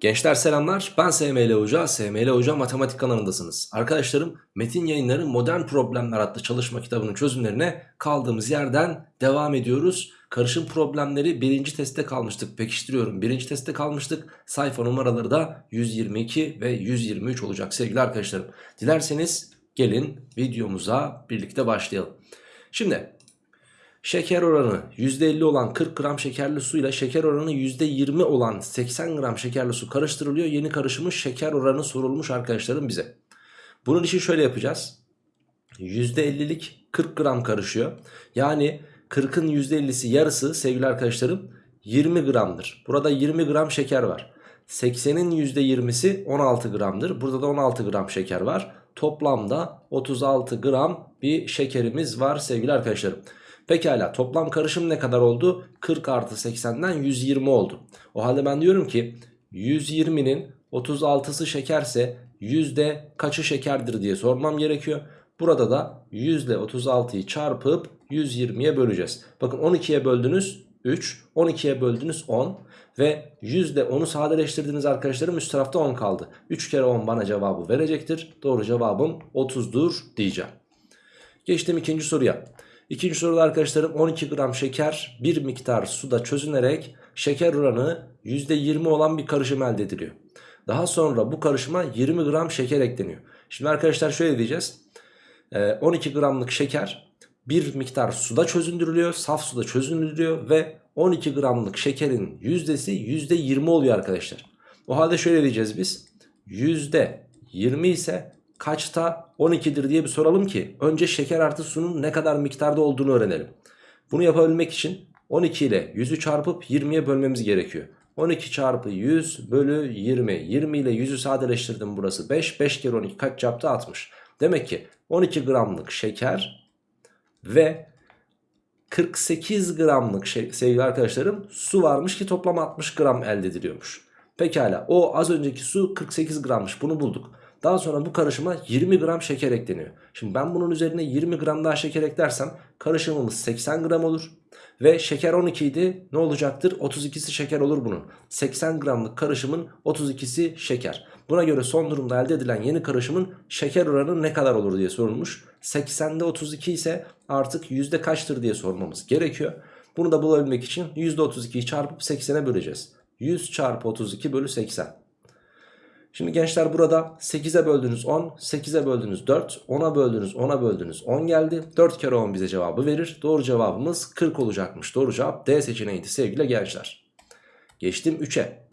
Gençler selamlar ben SML Hoca, SML Hoca Matematik kanalındasınız. Arkadaşlarım Metin Yayınları Modern Problemler adlı çalışma kitabının çözümlerine kaldığımız yerden devam ediyoruz. Karışım problemleri birinci testte kalmıştık pekiştiriyorum birinci testte kalmıştık. Sayfa numaraları da 122 ve 123 olacak sevgili arkadaşlarım. Dilerseniz gelin videomuza birlikte başlayalım. Şimdi Şeker oranı %50 olan 40 gram şekerli su ile şeker oranı %20 olan 80 gram şekerli su karıştırılıyor. Yeni karışımın şeker oranı sorulmuş arkadaşlarım bize. Bunun için şöyle yapacağız. %50'lik 40 gram karışıyor. Yani 40'ın %50'si yarısı sevgili arkadaşlarım 20 gramdır. Burada 20 gram şeker var. 80'in %20'si 16 gramdır. Burada da 16 gram şeker var. Toplamda 36 gram bir şekerimiz var sevgili arkadaşlarım. Pekala toplam karışım ne kadar oldu? 40 artı 80'den 120 oldu. O halde ben diyorum ki 120'nin 36'sı şekerse yüzde kaçı şekerdir diye sormam gerekiyor. Burada da 100 ile 36'yı çarpıp 120'ye böleceğiz. Bakın 12'ye böldünüz 3, 12'ye böldünüz 10 ve 100 ile 10'u sadeleştirdiniz arkadaşlarım üst tarafta 10 kaldı. 3 kere 10 bana cevabı verecektir. Doğru cevabım 30'dur diyeceğim. Geçtim ikinci soruya. İkinci soruda arkadaşlarım 12 gram şeker bir miktar suda çözünerek şeker oranı %20 olan bir karışım elde ediliyor. Daha sonra bu karışıma 20 gram şeker ekleniyor. Şimdi arkadaşlar şöyle diyeceğiz. 12 gramlık şeker bir miktar suda çözündürülüyor. Saf suda çözündürülüyor ve 12 gramlık şekerin yüzdesi %20 oluyor arkadaşlar. O halde şöyle diyeceğiz biz. %20 ise kaçta 12'dir diye bir soralım ki önce şeker artı sunun ne kadar miktarda olduğunu öğrenelim. Bunu yapabilmek için 12 ile 100'ü çarpıp 20'ye bölmemiz gerekiyor. 12 çarpı 100 bölü 20. 20 ile 100'ü sadeleştirdim burası 5. 5 kere 12 kaç yaptı 60. Demek ki 12 gramlık şeker ve 48 gramlık şey, sevgili arkadaşlarım su varmış ki toplam 60 gram elde ediliyormuş. Pekala o az önceki su 48 grammış bunu bulduk. Daha sonra bu karışıma 20 gram şeker ekleniyor. Şimdi ben bunun üzerine 20 gram daha şeker eklersem karışımımız 80 gram olur. Ve şeker 12 idi ne olacaktır? 32'si şeker olur bunun. 80 gramlık karışımın 32'si şeker. Buna göre son durumda elde edilen yeni karışımın şeker oranı ne kadar olur diye sorulmuş. 80'de 32 ise artık yüzde kaçtır diye sormamız gerekiyor. Bunu da bulabilmek için %32'yi çarpıp 80'e böleceğiz. 100 çarpı 32 bölü 80. Şimdi gençler burada 8'e böldünüz 10, 8'e böldünüz 4, 10'a böldünüz 10'a böldünüz 10 geldi. 4 kere 10 bize cevabı verir. Doğru cevabımız 40 olacakmış. Doğru cevap D seçeneğiydi sevgili gençler. Geçtim 3'e.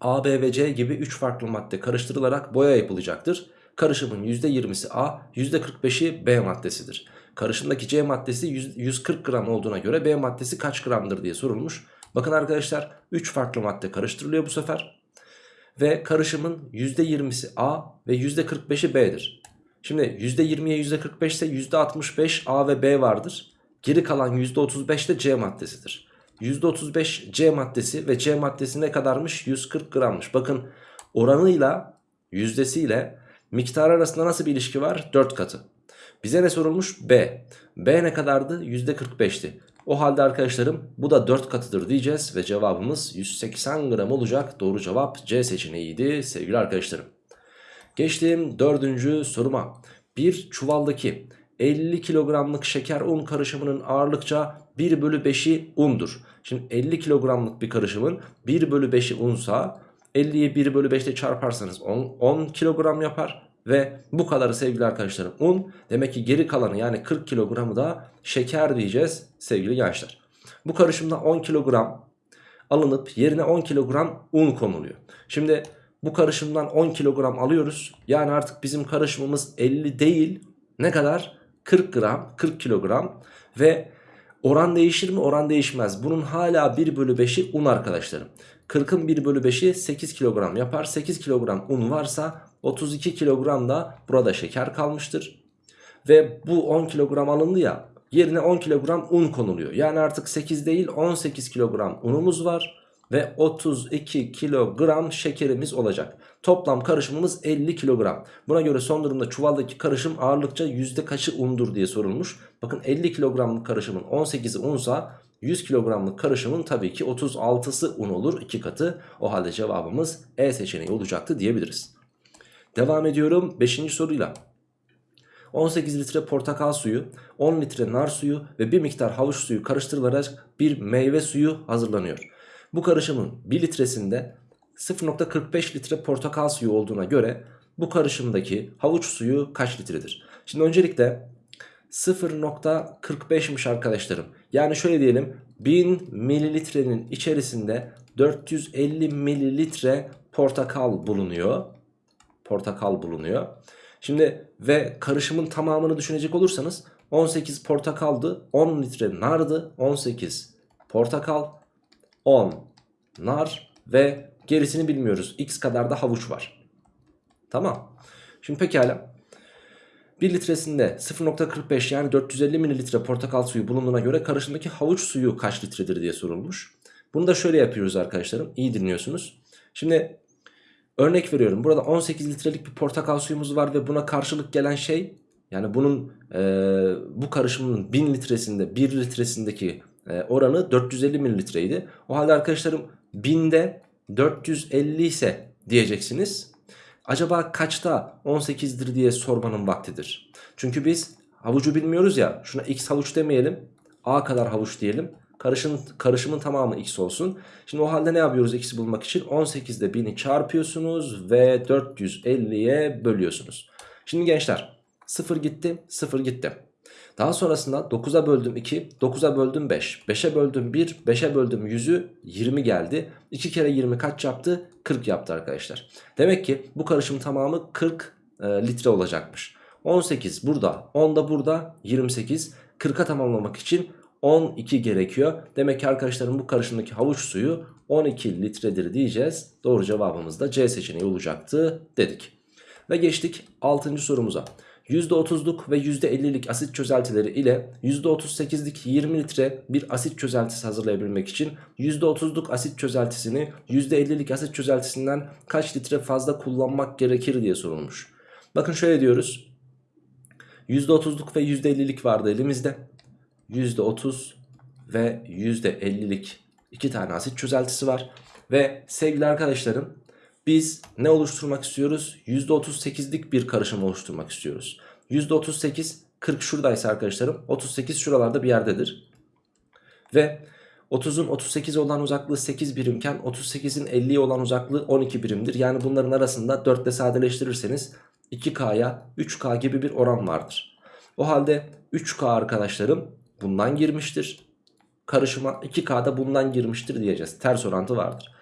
A, B ve C gibi 3 farklı madde karıştırılarak boya yapılacaktır. Karışımın %20'si A, %45'i B maddesidir. Karışımdaki C maddesi 140 gram olduğuna göre B maddesi kaç gramdır diye sorulmuş. Bakın arkadaşlar 3 farklı madde karıştırılıyor bu sefer ve karışımın %20'si A ve %45'i B'dir. Şimdi %20'ye %45 ise %65 A ve B vardır. Geri kalan %35 de C maddesidir. %35 C maddesi ve C maddesi ne kadarmış? 140 grammış. Bakın oranıyla yüzdesiyle miktar arasında nasıl bir ilişki var? 4 katı. Bize ne sorulmuş? B. B ne kadardı? %45'ti. O halde arkadaşlarım bu da 4 katıdır diyeceğiz ve cevabımız 180 gram olacak. Doğru cevap C seçeneğiydi sevgili arkadaşlarım. Geçtiğim dördüncü soruma. Bir çuvaldaki 50 kilogramlık şeker un karışımının ağırlıkça 1 bölü 5'i undur. Şimdi 50 kilogramlık bir karışımın 1 bölü 5'i unsa 50'yi 1 bölü 5 ile çarparsanız 10, 10 kilogram yapar. Ve bu kadarı sevgili arkadaşlarım un. Demek ki geri kalanı yani 40 kilogramı da şeker diyeceğiz sevgili gençler. Bu karışımda 10 kilogram alınıp yerine 10 kilogram un konuluyor. Şimdi bu karışımdan 10 kilogram alıyoruz. Yani artık bizim karışımımız 50 değil ne kadar? 40 gram 40 kilogram ve oran değişir mi? Oran değişmez. Bunun hala 1 bölü 5'i un arkadaşlarım. 40'ın 1 bölü 5'i 8 kilogram yapar. 8 kilogram un varsa 32 kilogram da burada şeker kalmıştır. Ve bu 10 kilogram alındı ya yerine 10 kilogram un konuluyor. Yani artık 8 değil 18 kilogram unumuz var ve 32 kilogram şekerimiz olacak. Toplam karışımımız 50 kilogram. Buna göre son durumda çuvaldaki karışım ağırlıkça yüzde kaçı undur diye sorulmuş. Bakın 50 kilogramlık karışımın 18'i unsa 100 kilogramlık karışımın tabii ki 36'sı un olur 2 katı. O halde cevabımız E seçeneği olacaktı diyebiliriz. Devam ediyorum 5. soruyla. 18 litre portakal suyu, 10 litre nar suyu ve bir miktar havuç suyu karıştırılarak bir meyve suyu hazırlanıyor. Bu karışımın 1 litresinde 0.45 litre portakal suyu olduğuna göre bu karışımdaki havuç suyu kaç litredir? Şimdi öncelikle 0.45'miş arkadaşlarım. Yani şöyle diyelim 1000 mililitrenin içerisinde 450 mililitre portakal bulunuyor. Portakal bulunuyor. Şimdi ve karışımın tamamını düşünecek olursanız 18 portakaldı, 10 litre nardı, 18 portakal, 10 nar ve gerisini bilmiyoruz. X kadar da havuç var. Tamam. Şimdi pekala. 1 litresinde 0.45 yani 450 mililitre portakal suyu bulunduğuna göre karışımdaki havuç suyu kaç litredir diye sorulmuş. Bunu da şöyle yapıyoruz arkadaşlarım. İyi dinliyorsunuz. Şimdi örnek veriyorum. Burada 18 litrelik bir portakal suyumuz var ve buna karşılık gelen şey yani bunun e, bu karışımın 1000 litresinde 1 litresindeki e, oranı 450 mililitreydi. O halde arkadaşlarım 1000'de 450 ise diyeceksiniz. Acaba kaçta 18'dir diye sormanın vaktidir. Çünkü biz havucu bilmiyoruz ya. Şuna x havuç demeyelim. A kadar havuç diyelim. Karışım, karışımın tamamı x olsun. Şimdi o halde ne yapıyoruz x'i bulmak için? 18'de 1000'i çarpıyorsunuz ve 450'ye bölüyorsunuz. Şimdi gençler 0 gitti 0 gitti. Daha sonrasında 9'a böldüm 2, 9'a böldüm 5, 5'e böldüm 1, 5'e böldüm 100'ü 20 geldi. 2 kere 20 kaç yaptı? 40 yaptı arkadaşlar. Demek ki bu karışım tamamı 40 e, litre olacakmış. 18 burada, 10 da burada, 28. 40'a tamamlamak için 12 gerekiyor. Demek ki arkadaşlarım bu karışımdaki havuç suyu 12 litredir diyeceğiz. Doğru cevabımız da C seçeneği olacaktı dedik. Ve geçtik 6. sorumuza. %30'luk ve %50'lik asit çözeltileri ile %38'lik 20 litre bir asit çözeltisi hazırlayabilmek için %30'luk asit çözeltisini %50'lik asit çözeltisinden kaç litre fazla kullanmak gerekir diye sorulmuş. Bakın şöyle diyoruz. %30'luk ve %50'lik vardı elimizde. %30 ve %50'lik iki tane asit çözeltisi var. Ve sevgili arkadaşlarım biz ne oluşturmak istiyoruz? %38'lik bir karışım oluşturmak istiyoruz. %38 40 şuradaysa arkadaşlarım 38 şuralarda bir yerdedir. Ve 30'un 38 olan uzaklığı 8 birimken 38'in 50'ye olan uzaklığı 12 birimdir. Yani bunların arasında 4 ile sadeleştirirseniz 2K'ya 3K gibi bir oran vardır. O halde 3K arkadaşlarım bundan girmiştir. Karışıma 2K da bundan girmiştir diyeceğiz. Ters orantı vardır.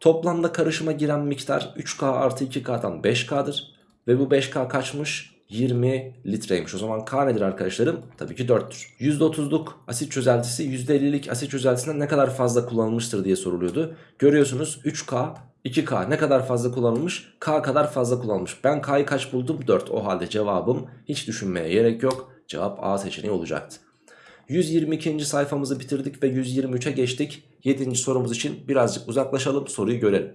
Toplamda karışıma giren miktar 3K artı 2K'dan 5K'dır. Ve bu 5K kaçmış? 20 litreymiş. O zaman K nedir arkadaşlarım? Tabii ki 4'tür. %30'luk asit çözeltisi %50'lik asit çözeltisinden ne kadar fazla kullanılmıştır diye soruluyordu. Görüyorsunuz 3K 2K ne kadar fazla kullanılmış? K kadar fazla kullanılmış. Ben K'yı kaç buldum? 4. O halde cevabım hiç düşünmeye gerek yok. Cevap A seçeneği olacaktı. 122. sayfamızı bitirdik ve 123'e geçtik. 7. sorumuz için birazcık uzaklaşalım soruyu görelim.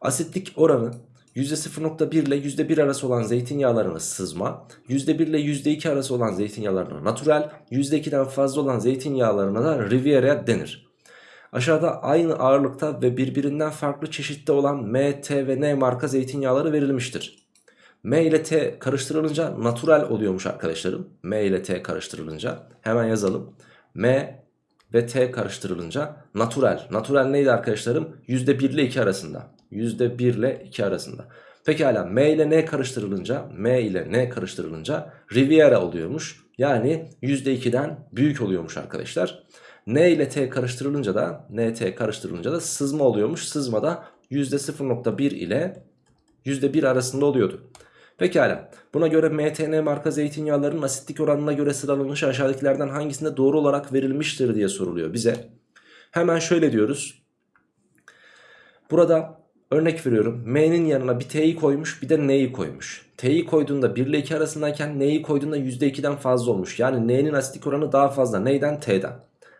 Asitlik oranı %0.1 ile %1 arası olan zeytinyağlarına sızma, %1 ile %2 arası olan zeytinyağlarına natural, %2'den fazla olan zeytinyağlarına da riviera denir. Aşağıda aynı ağırlıkta ve birbirinden farklı çeşitte olan M, T ve N marka zeytinyağları verilmiştir. M ile T karıştırılınca natural oluyormuş arkadaşlarım. M ile T karıştırılınca hemen yazalım. M ve T karıştırılınca natural. Natural neydi arkadaşlarım? %1 ile 2 arasında. %1 ile 2 arasında. Pekala M ile N karıştırılınca M ile N karıştırılınca Riviera oluyormuş. Yani %2'den büyük oluyormuş arkadaşlar. N ile T karıştırılınca da NT karıştırılınca da sızma oluyormuş. Sızma da %0.1 ile %1 arasında oluyordu. Pekala buna göre MTN marka zeytinyağlarının asitlik oranına göre sıralanışı aşağıdakilerden hangisinde doğru olarak verilmiştir diye soruluyor bize. Hemen şöyle diyoruz. Burada örnek veriyorum M'nin yanına bir T'yi koymuş bir de N'yi koymuş. T'yi koyduğunda 1 ile 2 arasındayken N'yi koyduğunda %2'den fazla olmuş. Yani N'nin asitlik oranı daha fazla. Neyden? T'den.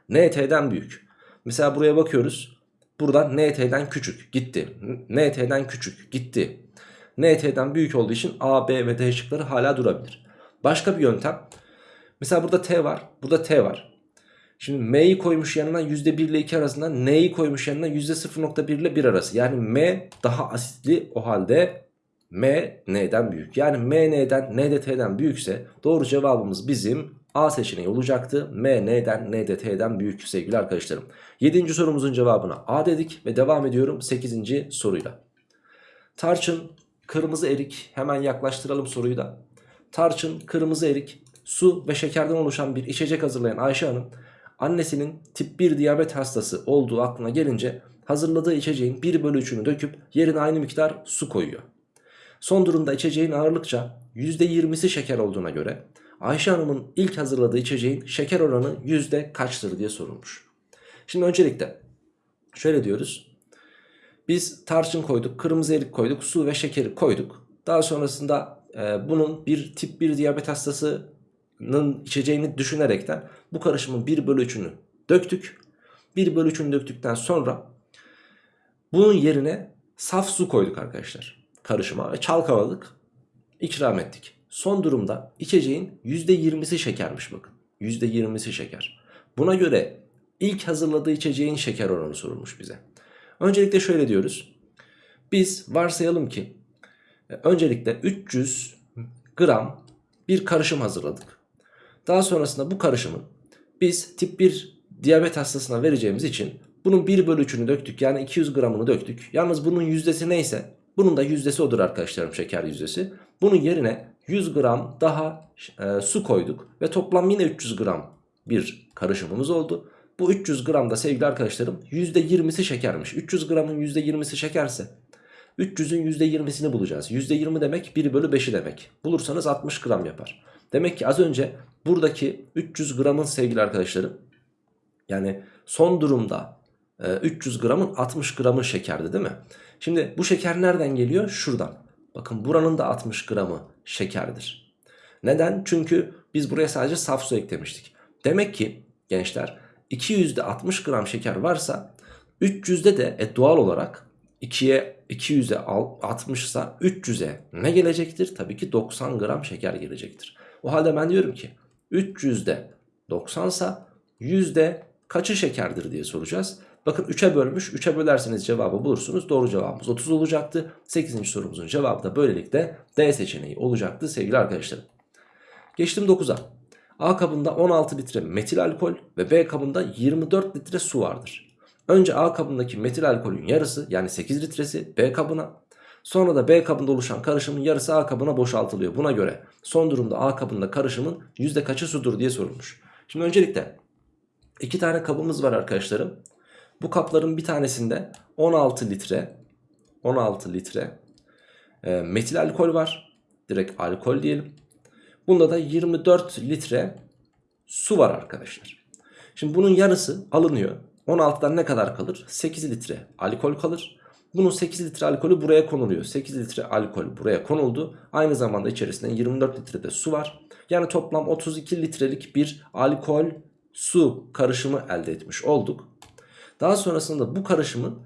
N T'den büyük. Mesela buraya bakıyoruz. Burada N T'den küçük gitti. N T'den küçük gitti. NT'den büyük olduğu için A, B ve D şıkları hala durabilir. Başka bir yöntem. Mesela burada T var. Burada T var. Şimdi M'yi koymuş yanına %1 ile 2 arasında N'yi koymuş yanına %0.1 ile 1 arası. Yani M daha asitli o halde M N'den büyük. Yani M N'den N de T'den büyükse doğru cevabımız bizim A seçeneği olacaktı. M N'den N de T'den büyük sevgili arkadaşlarım. 7. sorumuzun cevabına A dedik ve devam ediyorum 8. soruyla. Tarçın, kırmızı erik hemen yaklaştıralım soruyu da. Tarçın, kırmızı erik, su ve şekerden oluşan bir içecek hazırlayan Ayşe Hanım annesinin tip 1 diyabet hastası olduğu aklına gelince hazırladığı içeceğin 1 bölü 3'ünü döküp yerine aynı miktar su koyuyor. Son durumda içeceğin ağırlıkça %20'si şeker olduğuna göre Ayşe Hanım'ın ilk hazırladığı içeceğin şeker oranı yüzde kaçtır diye sorulmuş. Şimdi öncelikle şöyle diyoruz. Biz tarçın koyduk, kırmızı erik koyduk, su ve şekeri koyduk. Daha sonrasında e, bunun bir tip 1 diyabet hastasının içeceğini düşünerekten bu karışımın 1 bölü 3'ünü döktük. 1 bölü 3'ünü döktükten sonra bunun yerine saf su koyduk arkadaşlar karışıma ve çalkaladık ikram ettik. Son durumda içeceğin %20'si şekermiş bakın. %20'si şeker. Buna göre ilk hazırladığı içeceğin şeker oranı sorulmuş bize. Öncelikle şöyle diyoruz. Biz varsayalım ki e, öncelikle 300 gram bir karışım hazırladık. Daha sonrasında bu karışımın biz tip 1 diyabet hastasına vereceğimiz için bunun 1 bölü 3'ünü döktük. Yani 200 gramını döktük. Yalnız bunun yüzdesi neyse bunun da yüzdesi odur arkadaşlarım şeker yüzdesi. Bunun yerine 100 gram daha e, su koyduk ve toplam yine 300 gram bir karışımımız oldu. Bu 300 gram da sevgili arkadaşlarım %20'si şekermiş. 300 gramın %20'si şekerse 300'ün %20'sini bulacağız. %20 demek 1 bölü 5'i demek. Bulursanız 60 gram yapar. Demek ki az önce buradaki 300 gramın sevgili arkadaşlarım yani son durumda 300 gramın 60 gramı şekerdi değil mi? Şimdi bu şeker nereden geliyor? Şuradan. Bakın buranın da 60 gramı şekerdir. Neden? Çünkü biz buraya sadece saf su eklemiştik. Demek ki gençler 200'de 60 gram şeker varsa 300'de de e, doğal olarak 2'ye 200'e 60 ise 300'e ne gelecektir? Tabii ki 90 gram şeker gelecektir. O halde ben diyorum ki 300'de 90 ise yüzde kaçı şekerdir diye soracağız. Bakın 3'e bölmüş. 3'e bölerseniz cevabı bulursunuz. Doğru cevabımız 30 olacaktı. 8. sorumuzun cevabı da böylelikle D seçeneği olacaktı sevgili arkadaşlarım. Geçtim 9'a. A kabında 16 litre metil alkol ve B kabında 24 litre su vardır. Önce A kabındaki metil alkolün yarısı yani 8 litresi B kabına sonra da B kabında oluşan karışımın yarısı A kabına boşaltılıyor. Buna göre son durumda A kabında karışımın yüzde kaçı sudur diye sorulmuş. Şimdi öncelikle iki tane kabımız var arkadaşlarım. Bu kapların bir tanesinde 16 litre 16 litre e, metil alkol var. Direkt alkol diyelim. Bunda da 24 litre su var arkadaşlar. Şimdi bunun yarısı alınıyor. 16'dan ne kadar kalır? 8 litre alkol kalır. Bunun 8 litre alkolü buraya konuluyor. 8 litre alkol buraya konuldu. Aynı zamanda içerisinde 24 litre de su var. Yani toplam 32 litrelik bir alkol su karışımı elde etmiş olduk. Daha sonrasında bu karışımın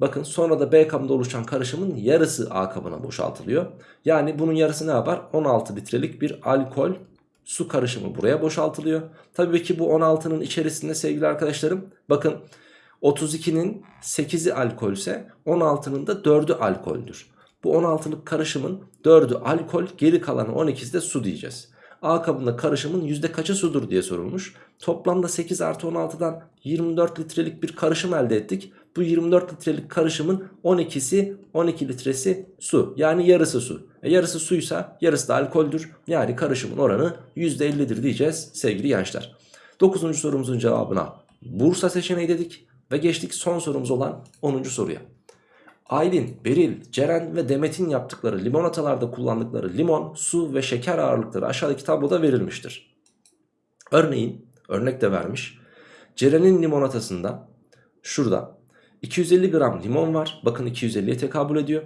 bakın sonra da B kabında oluşan karışımın yarısı A kabına boşaltılıyor. Yani bunun yarısı ne yapar? 16 litrelik bir alkol su karışımı buraya boşaltılıyor. Tabii ki bu 16'nın içerisinde sevgili arkadaşlarım bakın 32'nin 8'i alkolse 16'nın da 4'ü alkoldür. Bu 16'lık karışımın 4'ü alkol geri kalanı 12'si de su diyeceğiz. A kabında karışımın yüzde kaçı sudur diye sorulmuş. Toplamda 8 artı 16'dan 24 litrelik bir karışım elde ettik. Bu 24 litrelik karışımın 12'si 12 litresi su. Yani yarısı su. E yarısı suysa yarısı da alkoldür. Yani karışımın oranı %50'dir diyeceğiz sevgili gençler. 9. sorumuzun cevabına Bursa seçeneği dedik. Ve geçtik son sorumuz olan 10. soruya. Aylin, Beril, Ceren ve Demet'in yaptıkları limonatalarda kullandıkları limon, su ve şeker ağırlıkları aşağıdaki tabloda verilmiştir. Örneğin, örnek de vermiş. Ceren'in limonatasında şurada 250 gram limon var. Bakın 250'ye tekabül ediyor.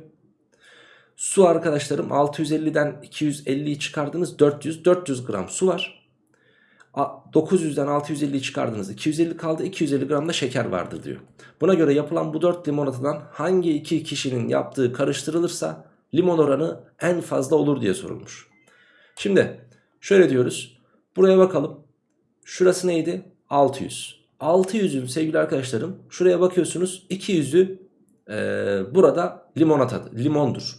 Su arkadaşlarım 650'den 250'yi çıkardınız 400 400 gram su var. 900'den 650'yi çıkardınız 250 kaldı 250 gram da şeker vardır diyor. Buna göre yapılan bu 4 limonatadan hangi iki kişinin yaptığı karıştırılırsa limon oranı en fazla olur diye sorulmuş. Şimdi şöyle diyoruz buraya bakalım şurası neydi 600. 600'ün sevgili arkadaşlarım şuraya bakıyorsunuz 200'ü e, burada limonata, limondur.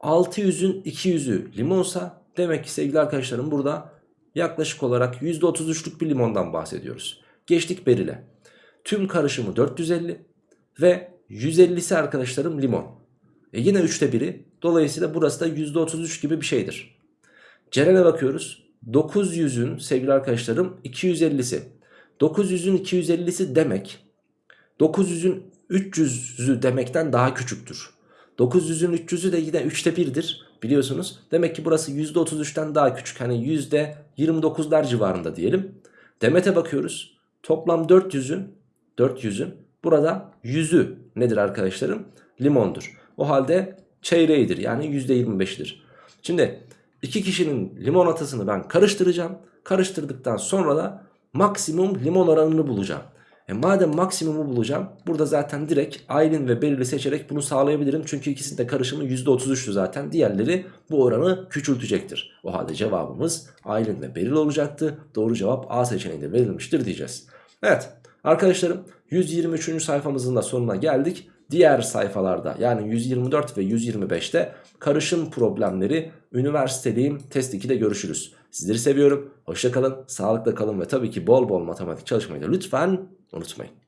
600'ün 200'ü limonsa demek ki sevgili arkadaşlarım burada yaklaşık olarak %33'lük bir limondan bahsediyoruz. Geçtik berile. Tüm karışımı 450 ve 150'si arkadaşlarım limon. E yine 3'te 1'i dolayısıyla burası da %33 gibi bir şeydir. Ceren'e bakıyoruz. 900'ün sevgili arkadaşlarım 250'si. 900'ün 250'si demek 900'ün 300'ü demekten daha küçüktür. 900'ün 300'ü de yine 3'te 1'dir biliyorsunuz. Demek ki burası %33'ten daha küçük. Hani %29'lar civarında diyelim. Demet'e bakıyoruz. Toplam 400'ün 400'ün burada 100'ü nedir arkadaşlarım? Limondur. O halde çeyreğidir yani %25'dir. Şimdi iki kişinin limonatasını ben karıştıracağım. Karıştırdıktan sonra da maksimum limon oranını bulacağım. E madem maksimumu bulacağım burada zaten direkt Aylin ve Beril'i seçerek bunu sağlayabilirim. Çünkü ikisinin de karışımı %33'tü zaten. Diğerleri bu oranı küçültecektir. O halde cevabımız Aylin ve Beril olacaktı. Doğru cevap A seçeneğinde verilmiştir diyeceğiz. Evet arkadaşlarım 123. sayfamızın da sonuna geldik. Diğer sayfalarda yani 124 ve 125'te karışım problemleri üniversiteliyim test 2'de görüşürüz. Sizleri seviyorum. Hoşçakalın, sağlıkla kalın ve tabii ki bol bol matematik çalışmayı da lütfen unutmayın.